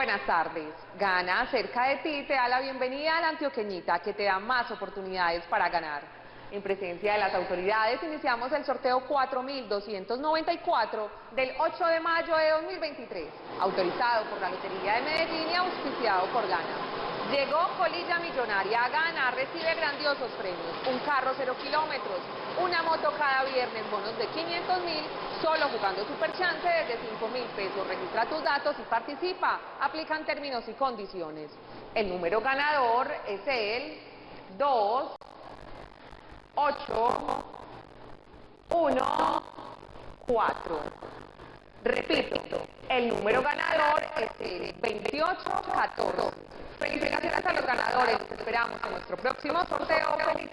Buenas tardes. Gana cerca de ti te da la bienvenida a la Antioqueñita que te da más oportunidades para ganar. En presencia de las autoridades iniciamos el sorteo 4294 del 8 de mayo de 2023, autorizado por la Lotería de Medellín y auspiciado por Gana. Llegó Colilla Millonaria Gana, recibe grandiosos premios, un carro cero kilómetros, una moto cada viernes, bonos de 500 mil, solo jugando Super Chance desde 5 mil pesos. Registra tus datos y participa. Aplican términos y condiciones. El número ganador es el 2, 8, 1, 4. Repito, el número ganador es el 2814. Felicitaciones a los ganadores. Los esperamos en nuestro próximo sorteo. Feliz.